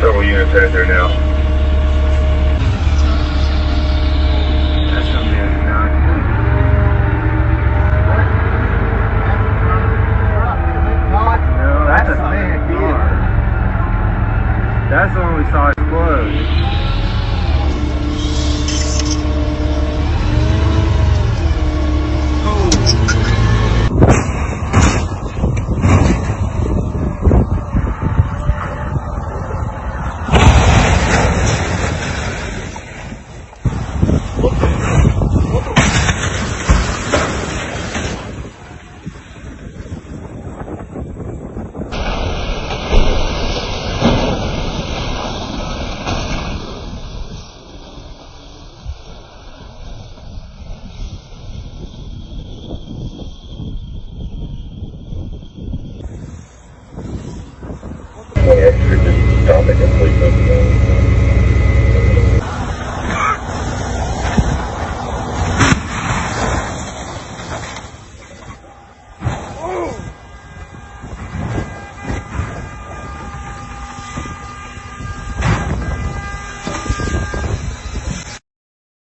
Several units headed there now. That's a non. No, that's a big. That's the one we saw explode.